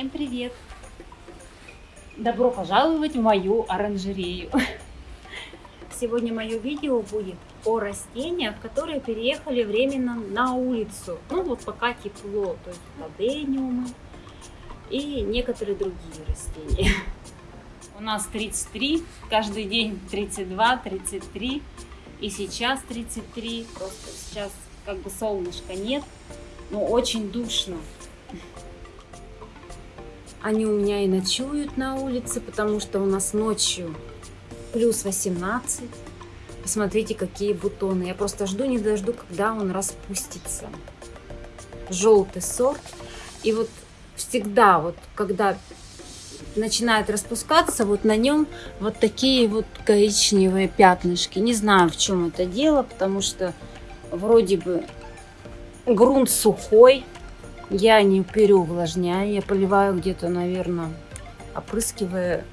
Всем привет! Добро пожаловать в мою оранжерею. Сегодня мое видео будет о растениях, которые переехали временно на улицу. Ну вот пока тепло, то есть ладениумы и некоторые другие растения. У нас 33, каждый день 32, 33 и сейчас 33. Просто сейчас как бы солнышка нет, но очень душно. Они у меня и ночуют на улице, потому что у нас ночью плюс 18. Посмотрите, какие бутоны. Я просто жду, не дожду, когда он распустится. Желтый сорт. И вот всегда, вот когда начинает распускаться, вот на нем вот такие вот коричневые пятнышки. Не знаю, в чем это дело, потому что вроде бы грунт сухой, я не переувлажняю, я поливаю где-то, наверное, опрыскивая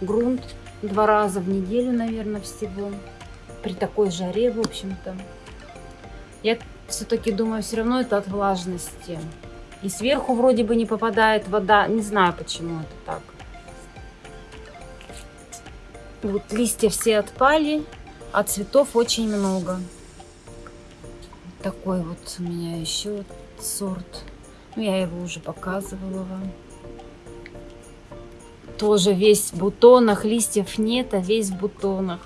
грунт два раза в неделю, наверное, всего. При такой жаре, в общем-то. Я все-таки думаю, все равно это от влажности. И сверху вроде бы не попадает вода. Не знаю, почему это так. Вот листья все отпали, а цветов очень много. Такой вот у меня еще сорт. Ну, я его уже показывала вам. Тоже весь в бутонах, листьев нет, а весь в бутонах.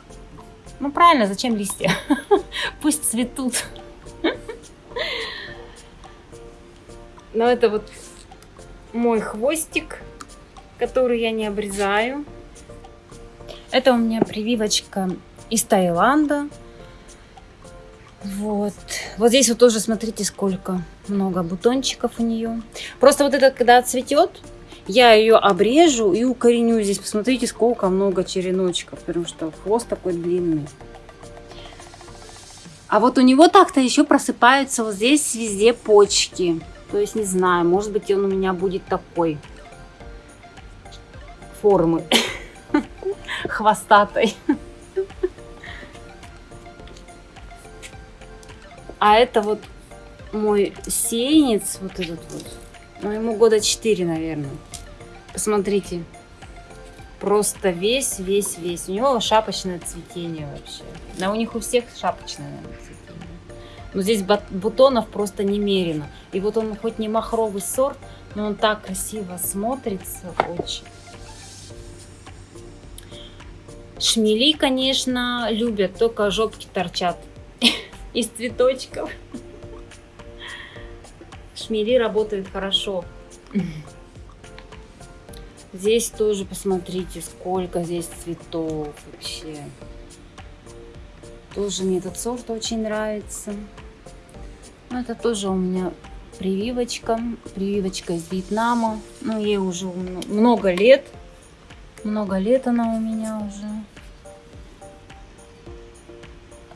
Ну, правильно, зачем листья? Пусть цветут. Но это вот мой хвостик, который я не обрезаю. Это у меня прививочка из Таиланда. Вот. Вот здесь вот тоже, смотрите, сколько много бутончиков у нее. Просто вот это, когда цветет, я ее обрежу и укореню. Здесь посмотрите, сколько много череночков, потому что хвост такой длинный. А вот у него так-то еще просыпаются вот здесь везде почки. То есть, не знаю, может быть, он у меня будет такой формы хвостатой. А это вот мой сеянец, вот этот вот. Ну, ему года 4, наверное. Посмотрите. Просто весь, весь, весь. У него шапочное цветение вообще. Да у них у всех шапочное наверное, цветение. Но здесь бутонов просто немерено. И вот он хоть не махровый сорт, но он так красиво смотрится очень. Шмели, конечно, любят, только жопки торчат из цветочков. Шмели работают хорошо. Здесь тоже посмотрите, сколько здесь цветов вообще. Тоже мне этот сорт очень нравится. Ну, это тоже у меня прививочка. Прививочка из Вьетнама. Ну, ей уже много лет. Много лет она у меня уже.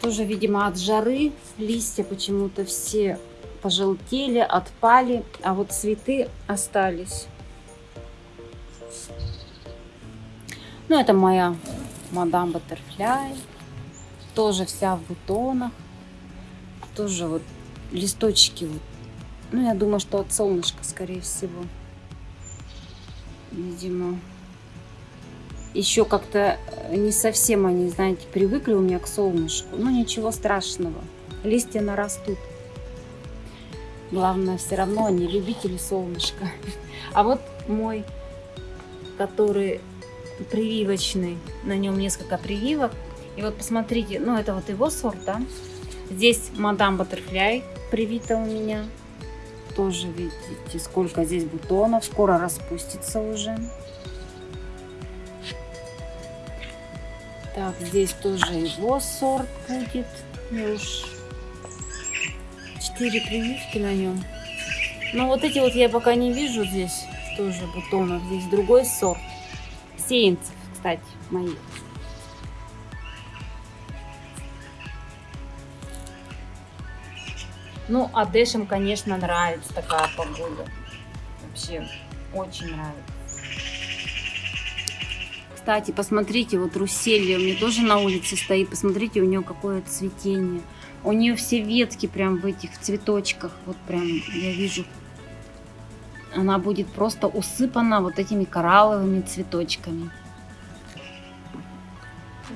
Тоже, видимо, от жары листья почему-то все пожелтели, отпали, а вот цветы остались. Ну, это моя мадам Баттерфляй. Тоже вся в бутонах. Тоже вот листочки. Вот. Ну, я думаю, что от солнышка, скорее всего. Видимо, еще как-то э, не совсем они, знаете, привыкли у меня к солнышку. Ну, ничего страшного. Листья нарастут. Главное, все равно они любители солнышка. А вот мой, который прививочный, на нем несколько прививок. И вот посмотрите, ну это вот его сорт, да? Здесь мадам Баттерфляй привита у меня. Тоже видите, сколько здесь бутонов. Скоро распустится уже. Так, здесь тоже его сорт будет. Уж 4 прививки на нем. Но вот эти вот я пока не вижу здесь тоже бутонов. Здесь другой сорт. Сеянцев, кстати, мои. Ну, а Дэшем, конечно, нравится такая погода. Вообще, очень нравится. Кстати, посмотрите, вот Руселья у меня тоже на улице стоит. Посмотрите, у нее какое цветение. У нее все ветки прям в этих цветочках. Вот прям я вижу она будет просто усыпана вот этими коралловыми цветочками.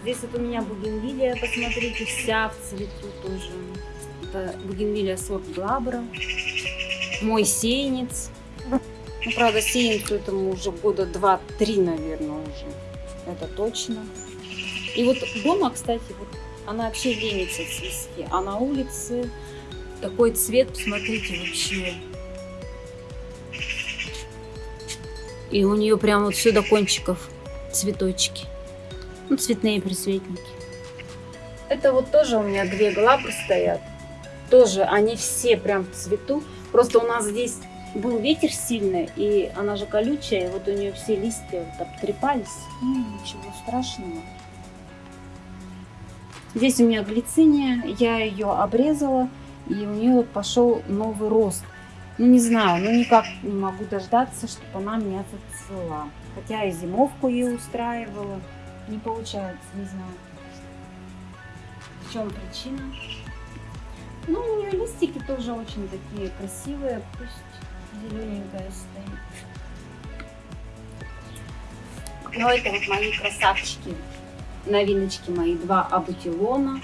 Здесь вот у меня бугенвилия, посмотрите, вся в цвету тоже. Это бугенвилия сорт Глабра. Мой сеянец. Ну, правда, сеянцу этому уже года 2-3, наверное, уже. Это точно. И вот дома, кстати, вот она вообще ленится цвести. А на улице такой цвет, посмотрите, вообще. И у нее прям вот все до кончиков цветочки. Ну, цветные присветники. Это вот тоже у меня две глабры стоят. Тоже они все прям в цвету. Просто у нас здесь был ветер сильный, и она же колючая, и вот у нее все листья вот обтрепались. Ну, ничего страшного. Здесь у меня глициния, я ее обрезала, и у нее вот пошел новый рост. Ну, не знаю, ну никак не могу дождаться, чтобы она меня зацвела. Хотя и зимовку ей устраивала. Не получается, не знаю. В чем причина? Ну, у нее листики тоже очень такие красивые. Пусть зелененькая стоит. Ну, это вот мои красавчики. Новиночки мои. Два абутилона.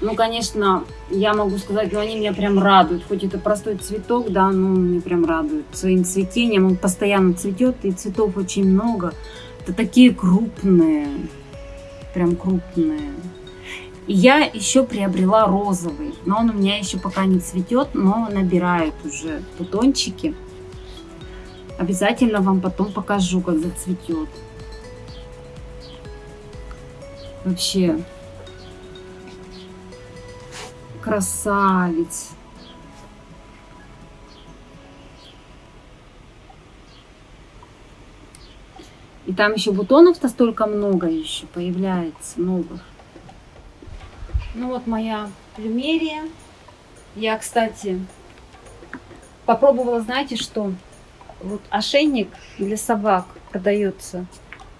Ну, конечно, я могу сказать, но они меня прям радуют. Хоть это простой цветок, да, но он меня прям радует своим цветением. Он постоянно цветет, и цветов очень много. Это такие крупные, прям крупные. Я еще приобрела розовый, но он у меня еще пока не цветет, но набирает уже бутончики. Обязательно вам потом покажу, как зацветет. Вообще красавец. И там еще бутонов-то столько много еще появляется, новых. Ну вот моя плюмерия. Я, кстати, попробовала, знаете что? Вот ошейник для собак продается,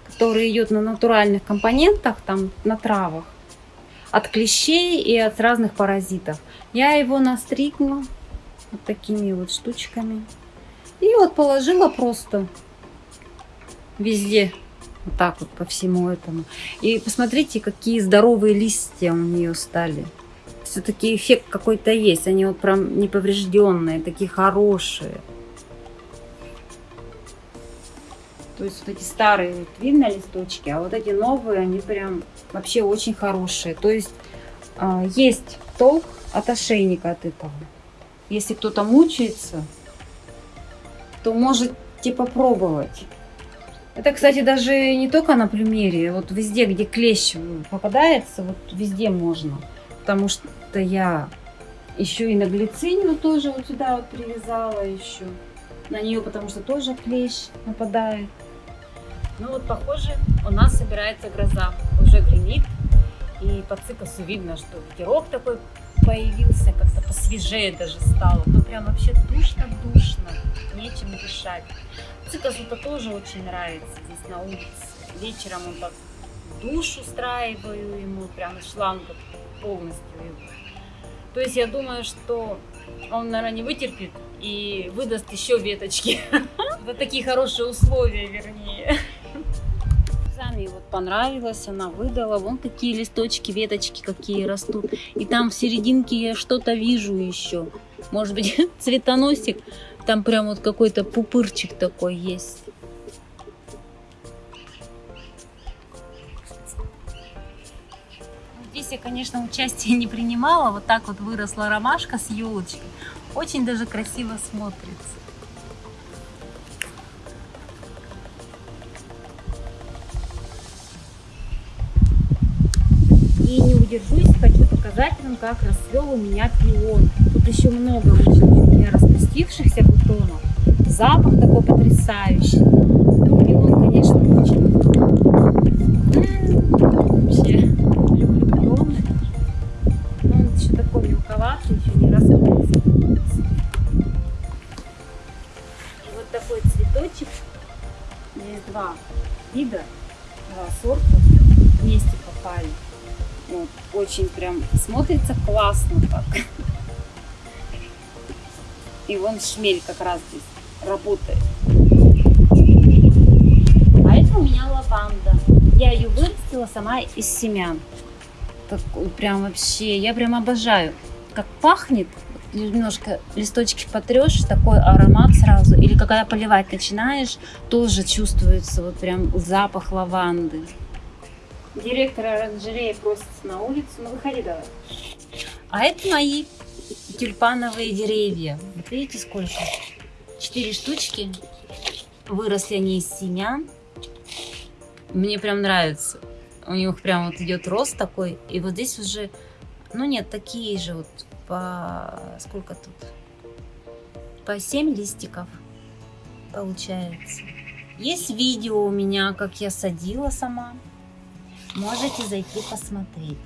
который идет на натуральных компонентах, там на травах, от клещей и от разных паразитов. Я его настригла вот такими вот штучками. И вот положила просто везде. Вот так вот по всему этому. И посмотрите, какие здоровые листья у нее стали. Все-таки эффект какой-то есть. Они вот прям неповрежденные, такие хорошие. То есть вот эти старые, вот, видно листочки, а вот эти новые, они прям вообще очень хорошие. То есть э, есть толк от ошейника от этого. Если кто-то мучается, то можете попробовать. Это, кстати, даже не только на плюмере, вот везде, где клещ попадается, вот везде можно. Потому что я еще и на глицинию тоже вот сюда вот привязала еще. На нее, потому что тоже клещ нападает. Ну вот, похоже, у нас собирается гроза. Уже гремит. И по цикосу видно, что ветерок такой появился, как-то посвежее даже стало. То прям вообще душно-душно, нечем дышать. Цикасу-то тоже очень нравится здесь на улице. Вечером он так душ устраиваю ему, прям шланг полностью его. То есть я думаю, что он, наверное, не вытерпит и выдаст еще веточки. Вот такие хорошие условия, вернее. Сами вот понравилось, она выдала. Вон какие листочки, веточки какие растут. И там в серединке я что-то вижу еще. Может быть, цветоносик. Там прям вот какой-то пупырчик такой есть. Здесь я, конечно, участия не принимала. Вот так вот выросла ромашка с елочкой. Очень даже красиво смотрится. Как расцвел у меня пион. Тут еще много очень у распустившихся бутонов. Запах такой потрясающий. Пион, конечно, очень. Вообще, люблю пионы. Но он еще такой мелковатый, еще не раскрылся. Вот такой цветочек. Здесь два вида, два сорта вместе попали. Вот, очень прям смотрится классно так. И вон шмель как раз здесь работает. А это у меня лаванда. Я ее вырастила сама из семян. Такой прям вообще, я прям обожаю. Как пахнет, немножко листочки потрешь, такой аромат сразу. Или когда поливать начинаешь, тоже чувствуется вот прям запах лаванды. Директор оранжереи просится на улицу. Ну, выходи давай. А это мои тюльпановые деревья. Вот видите, сколько? Четыре штучки. Выросли они из семян. Мне прям нравится. У них прям вот идет рост такой. И вот здесь уже, ну нет, такие же вот по... Сколько тут? По 7 листиков получается. Есть видео у меня, как я садила сама. Можете зайти посмотреть.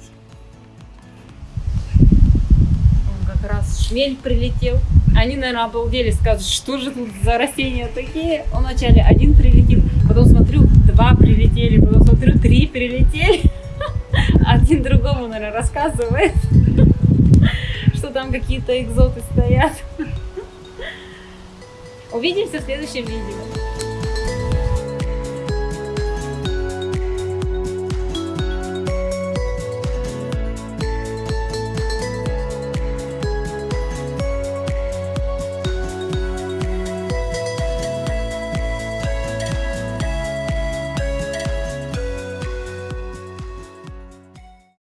Как раз шмель прилетел. Они, наверное, обалдели, скажут, что же тут за растения такие. Он вначале один прилетел, потом смотрю, два прилетели, потом смотрю, три прилетели. Один другому, наверное, рассказывает, что там какие-то экзоты стоят. Увидимся в следующем видео.